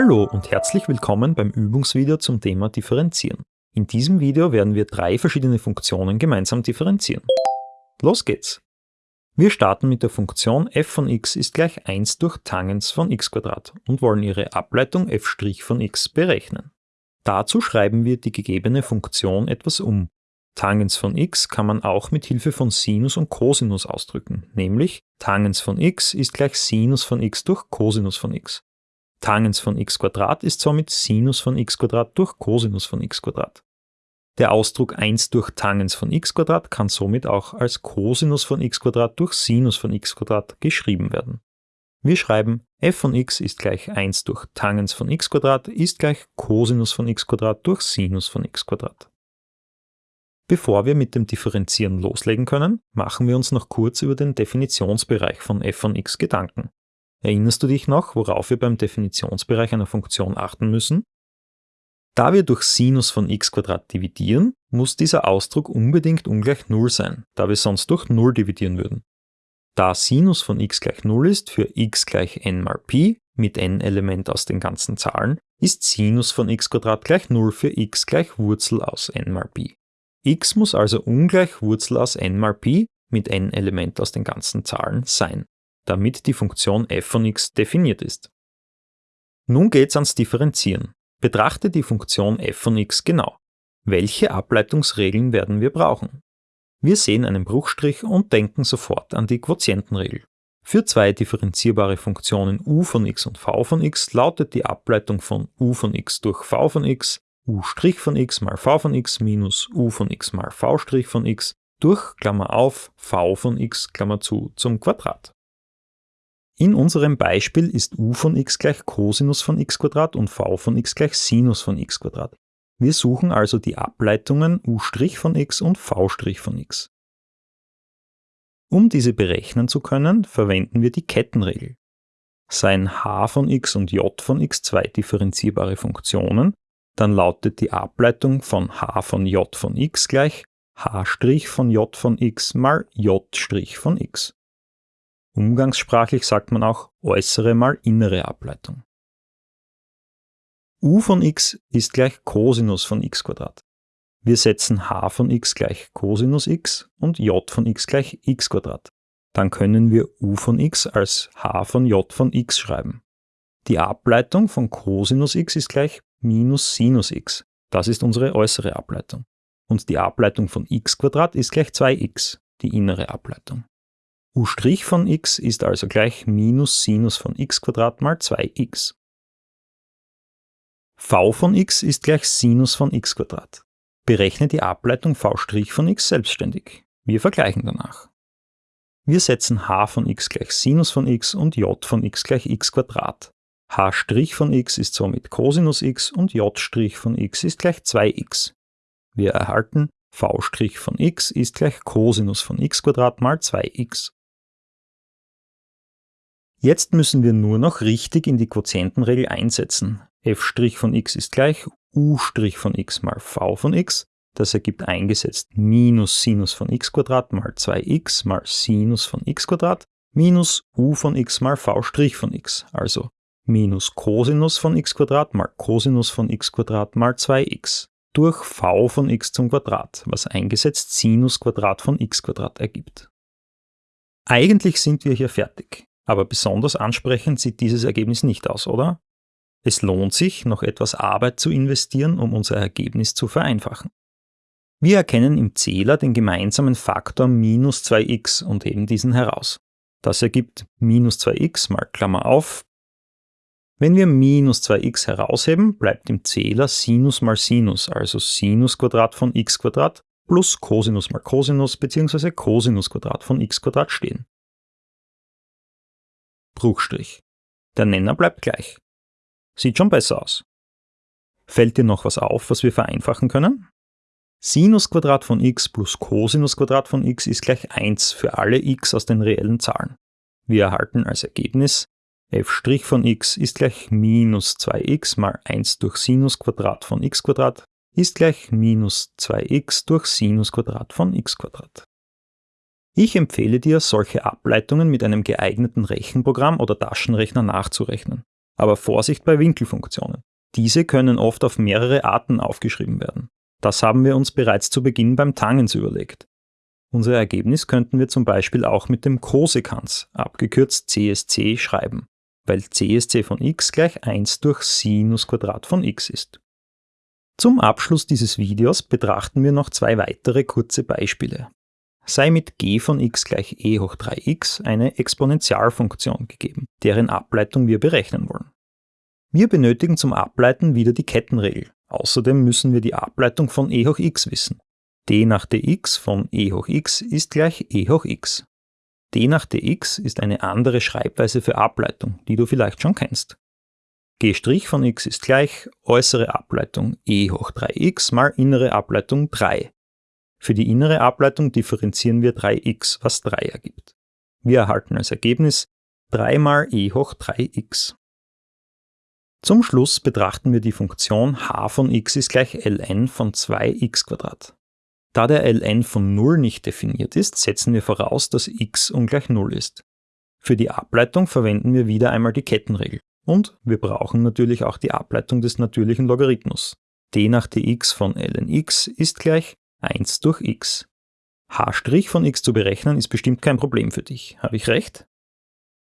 Hallo und herzlich willkommen beim Übungsvideo zum Thema Differenzieren. In diesem Video werden wir drei verschiedene Funktionen gemeinsam differenzieren. Los geht's! Wir starten mit der Funktion f von x ist gleich 1 durch Tangens von x und wollen ihre Ableitung f' von x berechnen. Dazu schreiben wir die gegebene Funktion etwas um. Tangens von x kann man auch mit Hilfe von Sinus und Cosinus ausdrücken, nämlich Tangens von x ist gleich Sinus von x durch Cosinus von x. Tangens von x ist somit Sinus von x durch Cosinus von x. Der Ausdruck 1 durch Tangens von x kann somit auch als Cosinus von x durch Sinus von x geschrieben werden. Wir schreiben f von x ist gleich 1 durch Tangens von x ist gleich Cosinus von x durch Sinus von x. Bevor wir mit dem Differenzieren loslegen können, machen wir uns noch kurz über den Definitionsbereich von f von x Gedanken. Erinnerst du dich noch, worauf wir beim Definitionsbereich einer Funktion achten müssen? Da wir durch Sinus von x dividieren, muss dieser Ausdruck unbedingt ungleich 0 sein, da wir sonst durch 0 dividieren würden. Da Sinus von x gleich 0 ist für x gleich n mal pi mit n Element aus den ganzen Zahlen, ist Sinus von x gleich 0 für x gleich Wurzel aus n mal pi. x muss also ungleich Wurzel aus n mal pi mit n Element aus den ganzen Zahlen sein damit die Funktion f von x definiert ist. Nun geht's ans Differenzieren. Betrachte die Funktion f von x genau. Welche Ableitungsregeln werden wir brauchen? Wir sehen einen Bruchstrich und denken sofort an die Quotientenregel. Für zwei differenzierbare Funktionen u von x und v von x lautet die Ableitung von u von x durch v von x u' von x mal v von x minus u von x mal v' von x durch Klammer auf v von x Klammer zu zum Quadrat. In unserem Beispiel ist u von x gleich Cosinus von x und v von x gleich Sinus von x. Wir suchen also die Ableitungen u' von x und v' von x. Um diese berechnen zu können, verwenden wir die Kettenregel. Seien h von x und j von x zwei differenzierbare Funktionen, dann lautet die Ableitung von h von j von x gleich h' von j von x mal j' von x. Umgangssprachlich sagt man auch äußere mal innere Ableitung. u von x ist gleich Cosinus von x Wir setzen h von x gleich Cosinus x und j von x gleich x Dann können wir u von x als h von j von x schreiben. Die Ableitung von Cosinus x ist gleich minus Sinus x. Das ist unsere äußere Ableitung. Und die Ableitung von x ist gleich 2x, die innere Ableitung u' von x ist also gleich minus Sinus von x mal 2x. v von x ist gleich Sinus von x Berechne die Ableitung v' von x selbstständig. Wir vergleichen danach. Wir setzen h von x gleich Sinus von x und j von x gleich x h' von x ist somit Cosinus x und j' von x ist gleich 2x. Wir erhalten v' von x ist gleich Cosinus von x mal 2x. Jetzt müssen wir nur noch richtig in die Quotientenregel einsetzen. f' von x ist gleich u' von x mal v von x. Das ergibt eingesetzt minus Sinus von x mal 2x mal Sinus von x minus u von x mal v' von x, also minus Cosinus von x mal Cosinus von x mal 2x durch v von x zum Quadrat, was eingesetzt Sinus Quadrat von x ergibt. Eigentlich sind wir hier fertig. Aber besonders ansprechend sieht dieses Ergebnis nicht aus, oder? Es lohnt sich, noch etwas Arbeit zu investieren, um unser Ergebnis zu vereinfachen. Wir erkennen im Zähler den gemeinsamen Faktor minus 2x und heben diesen heraus. Das ergibt minus 2x mal Klammer auf. Wenn wir minus 2x herausheben, bleibt im Zähler Sinus mal Sinus, also Sinus von x plus Cosinus mal Cosinus bzw. Cosinus von x stehen. Bruchstrich. Der Nenner bleibt gleich. Sieht schon besser aus. Fällt dir noch was auf, was wir vereinfachen können? Sinus von x plus Cosinus von x ist gleich 1 für alle x aus den reellen Zahlen. Wir erhalten als Ergebnis f' von x ist gleich minus 2x mal 1 durch Sinus von x ist gleich minus 2x durch Sinus von x ich empfehle dir, solche Ableitungen mit einem geeigneten Rechenprogramm oder Taschenrechner nachzurechnen. Aber Vorsicht bei Winkelfunktionen. Diese können oft auf mehrere Arten aufgeschrieben werden. Das haben wir uns bereits zu Beginn beim Tangens überlegt. Unser Ergebnis könnten wir zum Beispiel auch mit dem Kosekans, abgekürzt CSC, schreiben, weil CSC von x gleich 1 durch Sinus Quadrat von x ist. Zum Abschluss dieses Videos betrachten wir noch zwei weitere kurze Beispiele. Sei mit g von x gleich e hoch 3x eine Exponentialfunktion gegeben, deren Ableitung wir berechnen wollen. Wir benötigen zum Ableiten wieder die Kettenregel. Außerdem müssen wir die Ableitung von e hoch x wissen d nach dx von e hoch x ist gleich e hoch x. d nach dx ist eine andere Schreibweise für Ableitung, die du vielleicht schon kennst. g' von x ist gleich äußere Ableitung e hoch 3x mal innere Ableitung 3. Für die innere Ableitung differenzieren wir 3x, was 3 ergibt. Wir erhalten als Ergebnis 3 mal e hoch 3x. Zum Schluss betrachten wir die Funktion h von x ist gleich ln von 2x da der ln von 0 nicht definiert ist, setzen wir voraus, dass x ungleich 0 ist. Für die Ableitung verwenden wir wieder einmal die Kettenregel. Und wir brauchen natürlich auch die Ableitung des natürlichen Logarithmus. d nach dx von ln x ist gleich 1 durch x. h' von x zu berechnen ist bestimmt kein Problem für dich. Habe ich recht?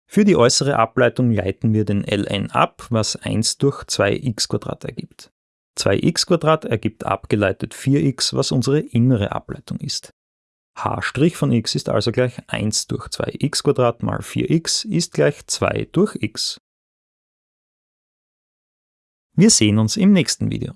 Für die äußere Ableitung leiten wir den ln ab, was 1 durch 2x ergibt. 2x ergibt abgeleitet 4x, was unsere innere Ableitung ist. h' von x ist also gleich 1 durch 2x mal 4x ist gleich 2 durch x. Wir sehen uns im nächsten Video.